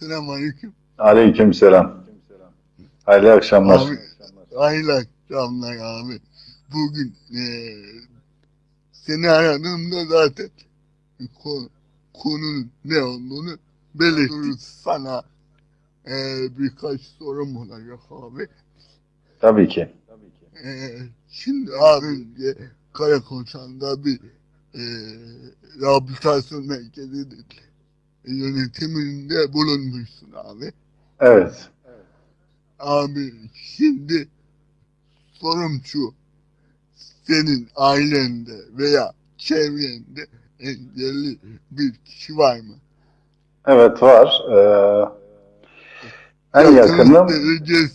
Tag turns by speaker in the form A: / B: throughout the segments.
A: Selamünaleyküm.
B: Aleykümselam. Hayırlı akşamlar.
A: Abi, hayırlı akşamlar abi. Bugün eee seni aradığımda zaten konu, konunun ne olduğunu belirttim. Sana eee, birkaç sorum olacak abi.
B: Tabii ki.
A: Eee, şimdi abi önce Karakoçan'da bir eee rehabilitasyon merkezi yönetiminde bulunmuşsun abi.
B: Evet.
A: Abi şimdi sorum şu. Senin ailende veya çevrende engelli bir kişi var mı?
B: Evet var. Ee, en
A: Yakın
B: yakınım
A: derecesi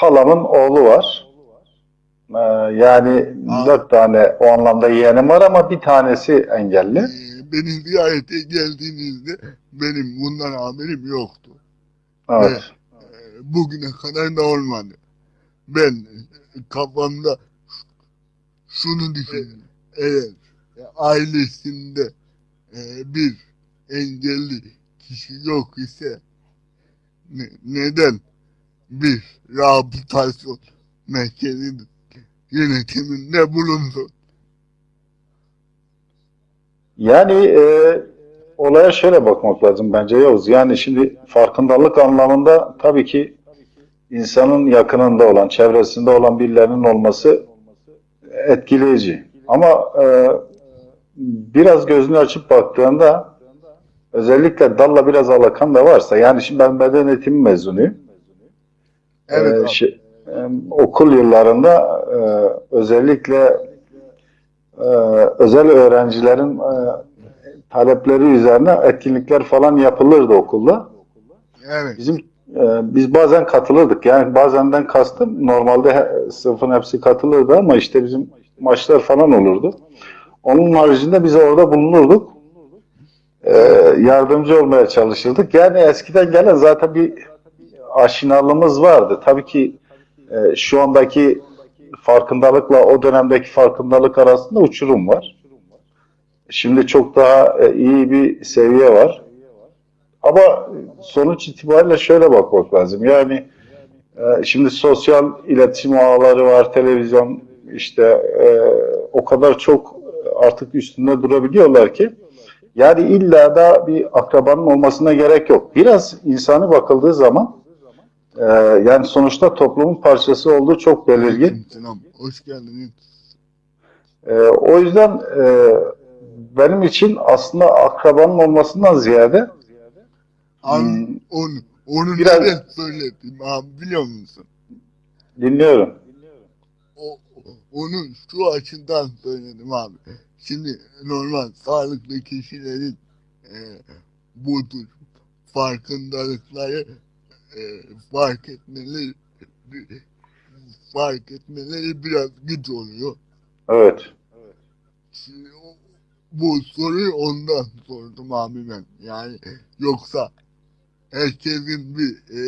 B: halamın oğlu var. Ee, yani
A: Aa.
B: dört tane o anlamda yeğenim var ama bir tanesi engelli.
A: Ee, beni ziyarete geldiğinizde benim bundan haberim yoktu.
B: Evet.
A: Ee, bugüne kadar da olmadı. Ben kafamda şunu düşündüm. Eğer ailesinde e, bir engelli kişi yok ise ne- neden bir rehabilitasyon merkezinin yönetiminde bulundu?
B: Yani e, olaya şöyle bakmak lazım bence Yavuz. Yani şimdi farkındalık anlamında tabii ki insanın yakınında olan, çevresinde olan birilerinin olması etkileyici. Ama e, biraz gözünü açıp baktığında özellikle dalla biraz alakan da varsa yani şimdi ben beden eğitimi mezunuyum.
A: Evet
B: Ee, şey, okul yıllarında e, özellikle e, özel öğrencilerin e, talepleri üzerine etkinlikler falan yapılırdı okulda.
A: Evet.
B: Bizim e, biz bazen katılırdık. Yani bazenden kastım normalde he- sınıfın hepsi katılırdı ama işte bizim maçlar falan olurdu. Onun haricinde biz orada bulunurduk. E, yardımcı olmaya çalışırdık. Yani eskiden gelen zaten bir aşinalığımız vardı. Tabii ki e, şu andaki farkındalıkla o dönemdeki farkındalık arasında uçurum var. Şimdi çok daha e, iyi bir seviye var. Ama sonuç itibariyle şöyle bakmak lazım. Yani e, şimdi sosyal iletişim ağları var, televizyon işte e, o kadar çok artık üstünde durabiliyorlar ki yani illa da bir akrabanın olmasına gerek yok. Biraz insani bakıldığı zaman e, yani sonuçta toplumun parçası olduğu çok belirgin.
A: Selam. Hoş geldiniz.
B: E, o yüzden e, benim için aslında akrabanın olmasından ziyade
A: Abi
B: Hmm.
A: onu, onu
B: Biraz-
A: neden söyledim abi biliyor musun?
B: dinliyorum.
A: O, onu şu açıdan söyledim abi. Şimdi normal sağlıklı kişilerin e, bu tür farkındalıkları e, fark etmeleri fark etmeleri biraz güç oluyor.
B: Evet.
A: Şimdi o- bu soruyu ondan sordum abi ben. Yani yoksa herkesin bir e,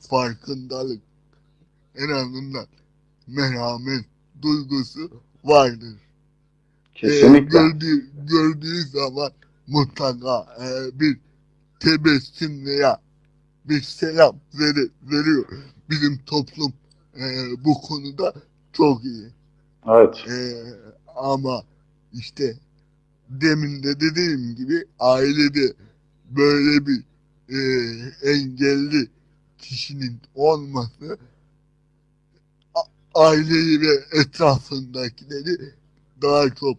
A: farkındalık en azından merhamet duygusu vardır. E,
B: Kesinlikle.
A: gördüğü, gördüğü zaman mutlaka e, bir tebessüm veya bir selam veri, veriyor. Bizim toplum e, bu konuda çok iyi.
B: Evet.
A: Ee, ama işte demin de dediğim gibi ailede böyle bir e, engelli kişinin olması aileyi ve etrafındakileri daha çok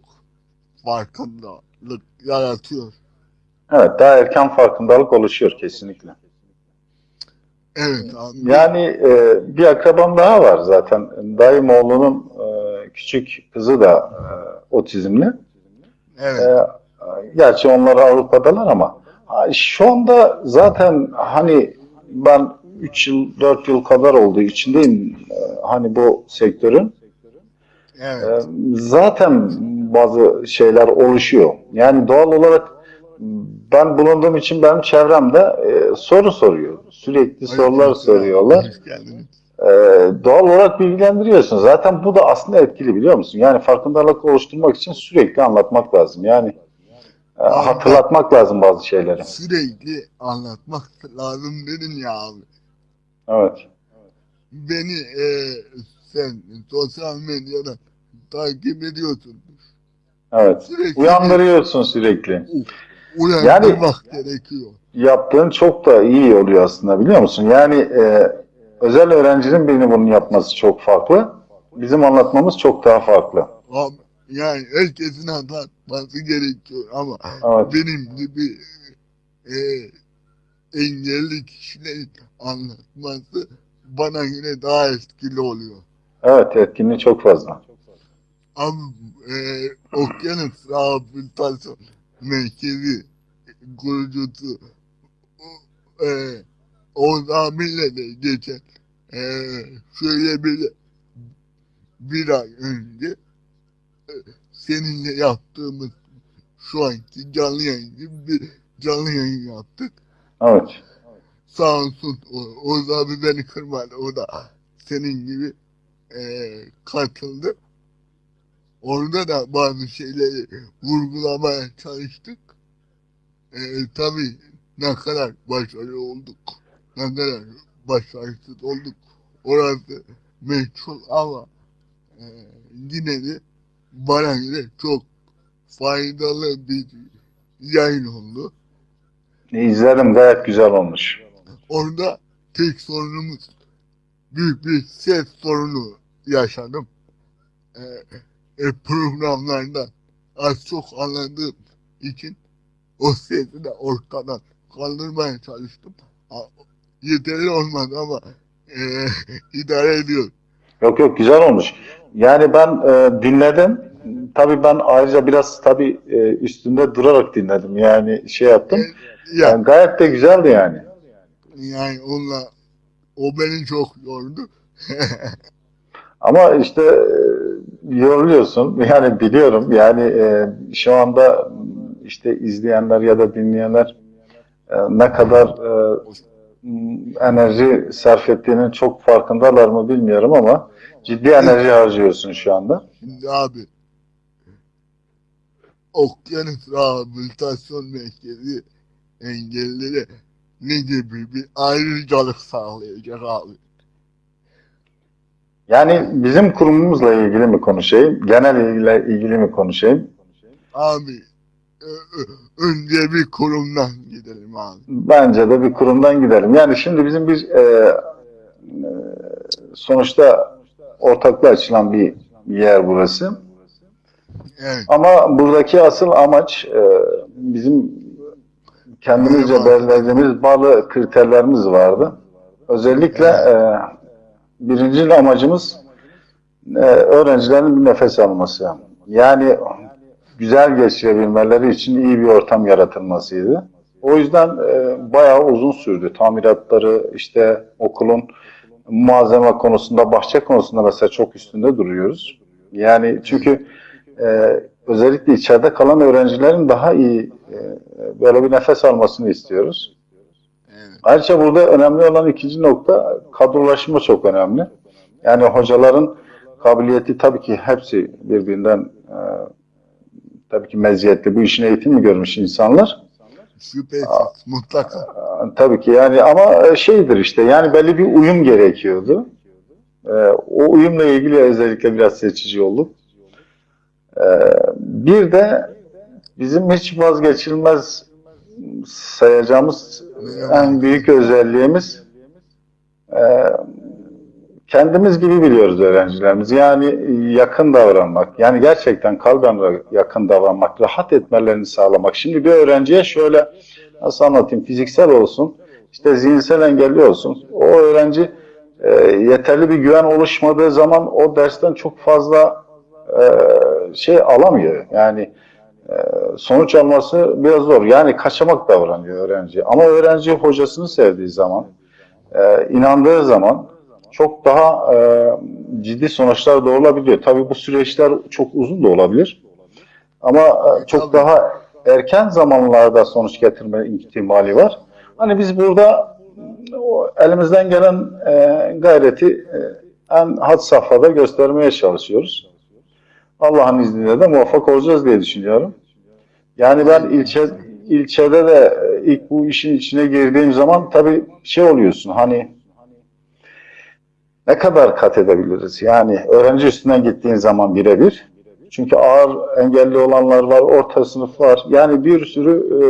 A: farkındalık yaratıyor.
B: Evet, daha erken farkındalık oluşuyor kesinlikle.
A: Evet abi.
B: Yani e, bir akrabam daha var zaten. Dayım oğlunun e, küçük kızı da e, otizmli.
A: Evet.
B: E, gerçi onlar Avrupa'dalar ama şu anda zaten hani ben 3 yıl 4 yıl kadar oldu içindeyim e, hani bu sektörün.
A: Evet.
B: Ee, Zaten bazı şeyler oluşuyor. Yani doğal olarak ben bulunduğum için benim çevremde e, soru soruyor. Sürekli sorular
A: Aleykümselam.
B: soruyorlar. Ee, doğal olarak bilgilendiriyorsun. Zaten bu da aslında etkili biliyor musun? Yani farkındalık oluşturmak için sürekli anlatmak lazım. Yani e, hatırlatmak lazım bazı şeyleri.
A: Sürekli anlatmak lazım dedin ya abi.
B: Evet.
A: Beni e, sen sosyal medyadan takip ediyorsun.
B: Evet.
A: Sürekli
B: Uyandırıyorsun sürekli.
A: Uyandırmak gerekiyor.
B: Yaptığın çok da iyi oluyor aslında biliyor musun? Yani e, özel öğrencinin birinin bunu yapması çok farklı. Bizim anlatmamız çok daha farklı.
A: Yani herkesin anlatması gerekiyor ama
B: Evet.
A: benim gibi e, engelli kişilerin anlatması bana göre daha etkili oluyor.
B: Evet etkinliği çok fazla.
A: Abi e, Okyanus Rehabilitasyon Merkezi kurucusu e, Oğuz abiyle de geçen e, şöyle bir bir ay önce e, seninle yaptığımız şu anki canlı yayın gibi bir canlı yayın yaptık.
B: Evet.
A: Sağ olsun o- Oğuz abi beni kırmadı. O da senin gibi e, katıldı. Orada da bazı şeyleri vurgulamaya çalıştık. E, tabii ne kadar başarılı olduk, ne kadar başarısız olduk orası meçhul ama e, yine de bana göre çok faydalı bir yayın oldu.
B: İzledim gayet güzel olmuş.
A: Orada tek sorunumuz büyük bir ses sorunu yaşadım. Ee, e, programlarda az çok anladığım için o sesi de ortadan kaldırmaya çalıştım. Yeterli olmadı ama e, idare ediyor.
B: Yok yok güzel olmuş. Yani ben e, dinledim. Tabii ben ayrıca biraz tabii e, üstünde durarak dinledim. Yani şey yaptım.
A: Ya,
B: Yani gayet de güzeldi yani.
A: yani onunla o beni çok yordu.
B: Ama işte e, yoruluyorsun. Yani biliyorum. Yani e, şu anda işte izleyenler ya da dinleyenler e, ne kadar e, enerji sarf ettiğinin çok farkındalar mı bilmiyorum ama ciddi enerji harcıyorsun şu anda.
A: Şimdi abi Okyanus Rehabilitasyon Merkezi engellilere ne gibi bir ayrıcalık sağlayacak abi?
B: Yani bizim kurumumuzla ilgili mi konuşayım, genel ilgili, ilgili mi konuşayım?
A: Abi önce bir kurumdan gidelim abi.
B: Bence de bir kurumdan gidelim. Yani şimdi bizim bir e, e, sonuçta ortaklığa açılan bir yer burası.
A: Evet.
B: Ama buradaki asıl amaç e, bizim kendimizce belirlediğimiz bazı kriterlerimiz vardı. Özellikle e, birinci amacımız e, öğrencilerin bir nefes alması. Yani güzel geçirebilmeleri için iyi bir ortam yaratılmasıydı. O yüzden e, bayağı uzun sürdü. Tamiratları işte okulun malzeme konusunda, bahçe konusunda mesela çok üstünde duruyoruz. Yani çünkü e, özellikle içeride kalan öğrencilerin daha iyi e, böyle bir nefes almasını istiyoruz. Ayrıca burada önemli olan ikinci nokta kadrolaşma çok önemli. Yani hocaların kabiliyeti tabii ki hepsi birbirinden e, tabii ki meziyetli. Bu işin eğitimi görmüş insanlar.
A: Şüphesiz mutlaka.
B: E, Tabii ki yani ama şeydir işte yani belli bir uyum gerekiyordu. E, o uyumla ilgili özellikle biraz seçici olduk. E, bir de bizim hiç vazgeçilmez sayacağımız en büyük özelliğimiz e, kendimiz gibi biliyoruz öğrencilerimizi. Yani yakın davranmak, yani gerçekten kalben yakın davranmak, rahat etmelerini sağlamak. Şimdi bir öğrenciye şöyle nasıl anlatayım, fiziksel olsun, işte zihinsel engelli olsun. O öğrenci e, yeterli bir güven oluşmadığı zaman o dersten çok fazla e, şey alamıyor. Yani sonuç alması biraz zor. Yani kaçamak davranıyor öğrenci. Ama öğrenci hocasını sevdiği zaman, e, inandığı zaman çok daha e, ciddi sonuçlar doğurulabiliyor. Tabii bu süreçler çok uzun da olabilir. Ama e, çok daha erken zamanlarda sonuç getirme ihtimali var. Hani biz burada elimizden gelen gayreti en had safhada göstermeye çalışıyoruz. Allah'ın izniyle de muvaffak olacağız diye düşünüyorum. Yani ben ilçe ilçede de e, ilk bu işin içine girdiğim zaman tabii şey oluyorsun hani ne kadar kat edebiliriz? Yani öğrenci üstünden gittiğin zaman birebir. Çünkü ağır engelli olanlar var, orta sınıf var. Yani bir sürü e,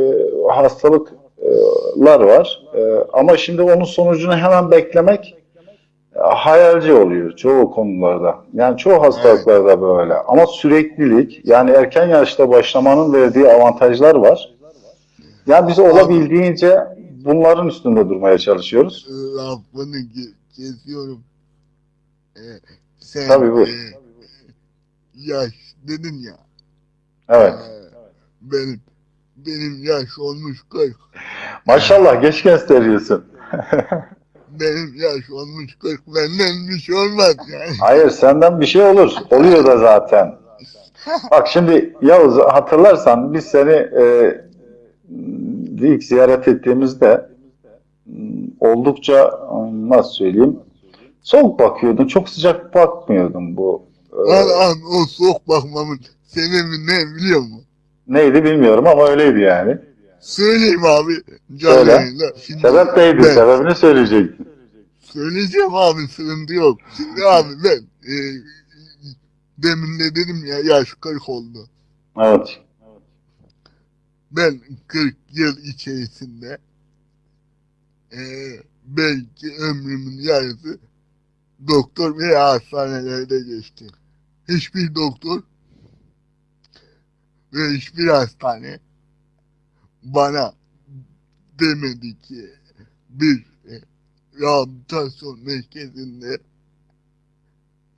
B: hastalıklar var. E, ama şimdi onun sonucunu hemen beklemek hayalci oluyor çoğu konularda. Yani çoğu hastalıklarda böyle. Ama süreklilik, yani erken yaşta başlamanın verdiği avantajlar var. Yani biz olabildiğince bunların üstünde durmaya çalışıyoruz.
A: lafını ge- kesiyorum. Ee, sen
B: Tabii, buyur.
A: e, yaş dedin ya.
B: Evet.
A: e, benim benim yaş olmuş 40.
B: Maşallah geç gösteriyorsun.
A: Benim yaş olmuş 40. Benden bir şey olmaz yani.
B: Hayır senden bir şey olur. Oluyor da zaten. Bak şimdi Yavuz hatırlarsan biz seni e, ilk ziyaret ettiğimizde m, oldukça e, nasıl söyleyeyim soğuk bakıyordun. Çok sıcak bakmıyordun bu. e,
A: Lan an o soğuk bakmamın sebebi ne biliyor musun?
B: neydi bilmiyorum ama öyleydi yani.
A: Söyleyeyim abi. canlı
B: Söyle.
A: yayında. Şimdi
B: Sebep neydi?
A: ben-
B: Sebebini söyleyecektin.
A: Söyleyeceğim abi sıkıntı yok. Şimdi abi ben e, demin de dedim ya yaş 40 oldu.
B: Evet.
A: Ben 40 yıl içerisinde e, belki ömrümün yarısı doktor veya hastanelerde geçti. Hiçbir doktor ve hiçbir hastane bana demedi ki bir e, rehabilitasyon merkezinde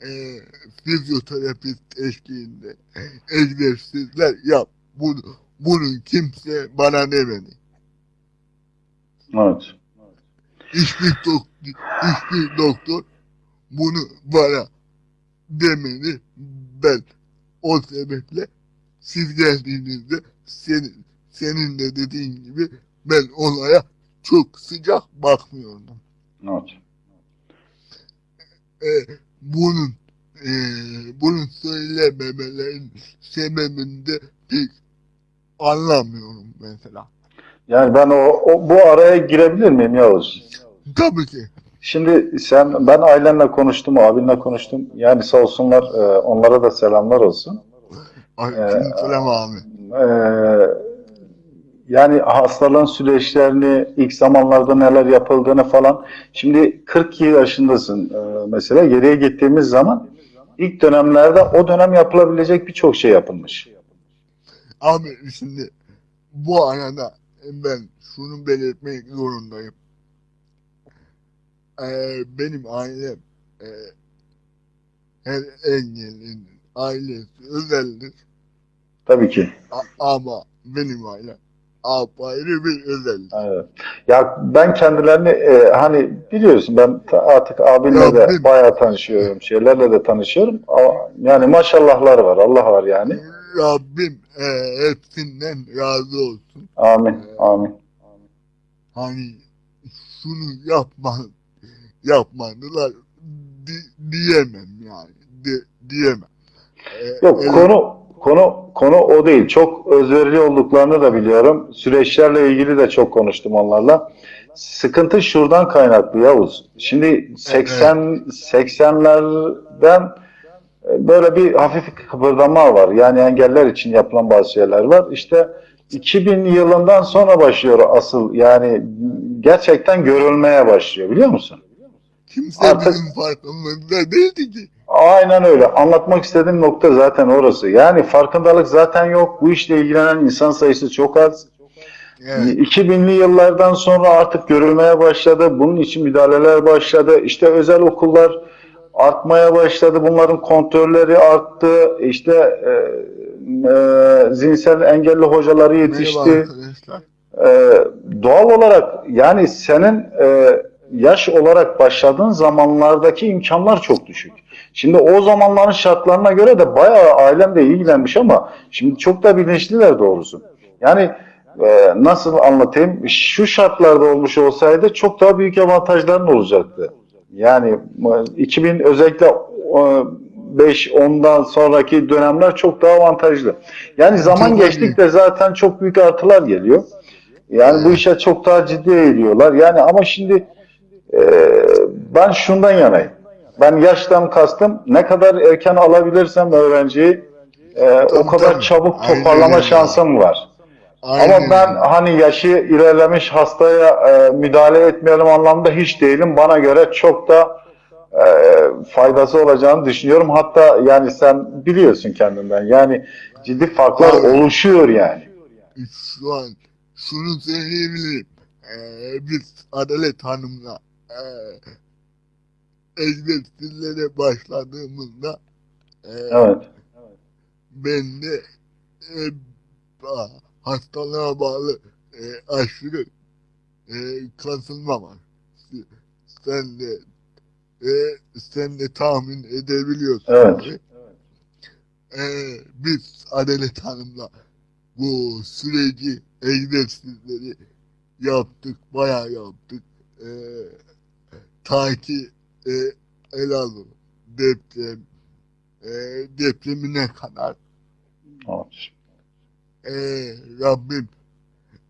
A: e, fizyoterapist eşliğinde egzersizler yap. Bunu, bunu kimse bana demedi.
B: Evet.
A: Hiçbir doktor, hiçbir doktor bunu bana demedi. Ben o sebeple siz geldiğinizde senin, senin de dediğin gibi ben olaya çok sıcak bakmıyordum.
B: Evet.
A: E, bunun e, bunu söylememelerin sebebini de pek anlamıyorum mesela.
B: Yani ben o, o bu araya girebilir miyim Yavuz?
A: Tabii ki.
B: Şimdi sen ben ailenle konuştum, abinle konuştum. Yani sağ olsunlar, e, onlara da selamlar olsun.
A: Aleykümselam abi.
B: E, yani hastalığın süreçlerini, ilk zamanlarda neler yapıldığını falan. Şimdi 40 yaşındasın e, mesela. Geriye gittiğimiz zaman ilk dönemlerde o dönem yapılabilecek birçok şey yapılmış.
A: Abi şimdi bu arada ben şunu belirtmek zorundayım. Ee, benim ailem e, her engellinin ailesi özeldir.
B: Tabii ki.
A: A- ama benim ailem apayrı bir özellik.
B: Evet. Ya ben kendilerini e, hani biliyorsun ben artık abinle
A: Ya
B: de bayağı tanışıyorum, şeylerle de tanışıyorum. Yani maşallahlar var, Allah var yani.
A: Rabbim e, hepsinden razı olsun.
B: Amin, amin.
A: Hani şunu yapma, yapmadılar di- diyemem yani. Di- diyemem. Ee,
B: Yok
A: ele-
B: konu konu konu o değil. Çok özverili olduklarını da biliyorum. Süreçlerle ilgili de çok konuştum onlarla. Sıkıntı şuradan kaynaklı Yavuz. Şimdi 80 80'lerden e, böyle bir hafif kıpırdama var. Yani engeller için yapılan bazı şeyler var. İşte 2000 yılından sonra başlıyor asıl yani gerçekten görülmeye başlıyor biliyor musun?
A: Kimse
B: Artık-
A: bizim farkımızda değildi ki.
B: Aynen öyle. Anlatmak istediğim nokta zaten orası. Yani farkındalık zaten yok. Bu işle ilgilenen insan sayısı çok az.
A: Evet.
B: 2000'li yıllardan sonra artık görülmeye başladı. Bunun için müdahaleler başladı. İşte özel okullar artmaya başladı. Bunların kontrolleri arttı. İşte e, e, zihinsel engelli hocaları
A: Merhaba
B: yetişti.
A: arkadaşlar.
B: Ee, doğal olarak yani senin e, yaş olarak başladığın zamanlardaki imkanlar çok düşük. Şimdi o zamanların şartlarına göre de bayağı ailem de ilgilenmiş ama şimdi çok da bilinçliler doğrusu. Yani e, nasıl anlatayım? Şu şartlarda olmuş olsaydı çok daha büyük avantajların olacaktı. Yani e, 2000 özellikle e, 5-10'dan sonraki dönemler çok daha avantajlı. Yani zaman geçtikçe zaten çok büyük artılar geliyor. Yani bu işe çok daha ciddi eğiliyorlar. Yani ama şimdi e, ben şundan yanayım. Ben yaştan kastım ne kadar erken alabilirsem öğrenciyi e, o kadar
A: tabii.
B: çabuk
A: Aynen
B: toparlama
A: öyle.
B: şansım var.
A: Aynen
B: Ama ben hani yaşı ilerlemiş hastaya e, müdahale etmeyelim anlamda hiç değilim. Bana göre çok da e, faydası olacağını düşünüyorum. Hatta yani sen biliyorsun kendinden. Yani ciddi farklar
A: Abi.
B: oluşuyor yani.
A: şu an şunu söyleyebilirim. Ee, biz Adalet Hanım'la egzersizlere başladığımızda e,
B: Evet.
A: ben de e, hastalığa bağlı e, aşırı e, kasılma var. Sen de e, sen de tahmin edebiliyorsun.
B: Evet.
A: abi. E, biz Adalet Hanım'la bu süreci, egzersizleri yaptık, bayağı yaptık. E, ta ki e, Elazığ deprem, e, depremine kadar
B: Evet.
A: e, Rabbim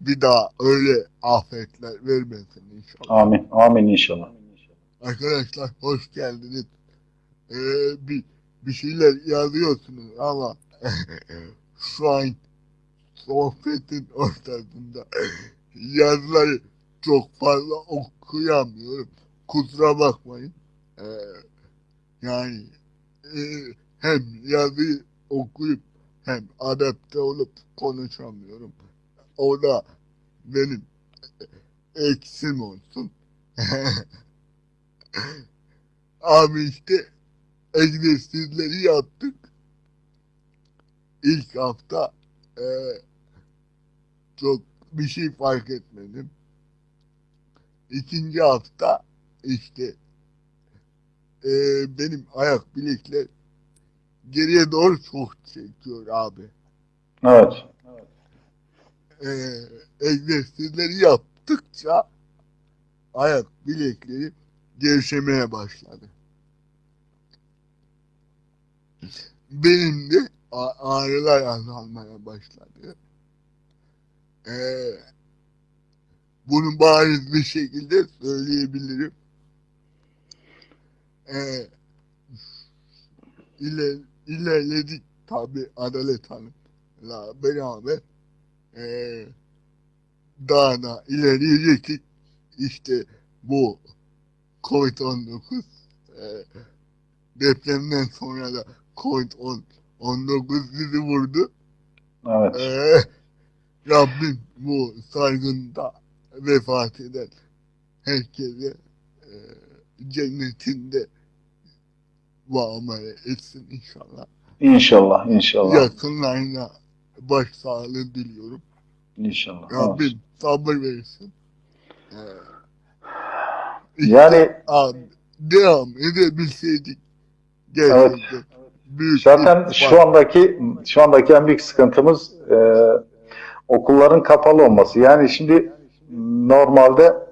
A: bir daha öyle afetler vermesin inşallah.
B: Amin. Amin inşallah.
A: Arkadaşlar hoş geldiniz. E, bir, bir şeyler yazıyorsunuz ama şu an sohbetin ortasında yazıları çok fazla okuyamıyorum. Kusura bakmayın. Ee, yani e, hem yazıyı okuyup hem adapte olup konuşamıyorum. O da benim eksim olsun. Abi işte egzersizleri yaptık. İlk hafta e, çok bir şey fark etmedim. İkinci hafta işte e, benim ayak bilekler geriye doğru çok çekiyor abi.
B: Evet.
A: E, egzersizleri yaptıkça ayak bilekleri gevşemeye başladı. Benim de ağrılar azalmaya başladı. Ee, bunu bariz bir şekilde söyleyebilirim. Ee, iler, ilerledik tabi Adalet Hanım'la beraber ee, daha da ilerleyecektik. İşte bu Covid-19 e, depremden sonra da Covid-19 bizi vurdu.
B: Evet.
A: Ee, Rabbim bu salgında vefat eden herkese e, cennetinde muamele etsin inşallah.
B: İnşallah. İnşallah.
A: Yakınlarına başsağlığı diliyorum.
B: İnşallah. Evet.
A: Rabbim sabır versin. Ee, işte
B: Yani
A: abi, devam edebilseydik gerçekten büyük
B: Zaten şu andaki şu andaki en büyük sıkıntımız e, okulların kapalı olması. Yani şimdi normalde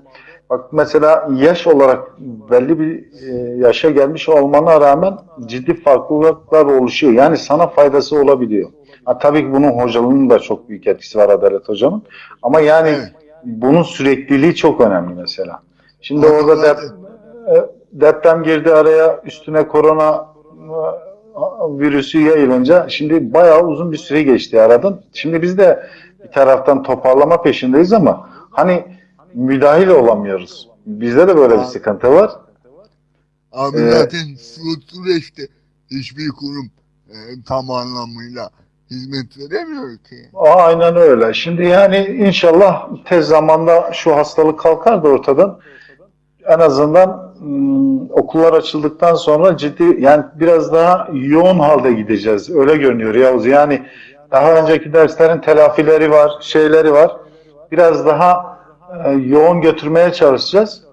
B: bak mesela yaş olarak belli bir e, yaşa gelmiş olmana rağmen ciddi farklılıklar oluşuyor. Yani sana faydası olabiliyor. Ha, tabii ki bunun hocalığının da çok büyük etkisi var Adalet Hoca'nın. Ama yani
A: Evet.
B: bunun sürekliliği çok önemli mesela. Şimdi
A: Abi
B: orada dep e, deprem girdi araya üstüne korona e, virüsü yayılınca şimdi bayağı uzun bir süre geçti aradan. Şimdi biz de bir taraftan toparlama peşindeyiz ama hani müdahil olamıyoruz. Bizde de böyle bir sıkıntı var.
A: Abi
B: Ee,
A: zaten süreçte hiçbir kurum e, tam anlamıyla hizmet veremiyor ki.
B: Aynen öyle. Şimdi yani inşallah tez zamanda şu hastalık kalkar da ortadan. En azından ım, okullar açıldıktan sonra ciddi yani biraz daha yoğun halde gideceğiz. Öyle görünüyor Yavuz. Yani daha önceki derslerin telafileri var, şeyleri var. Biraz daha yoğun götürmeye çalışacağız.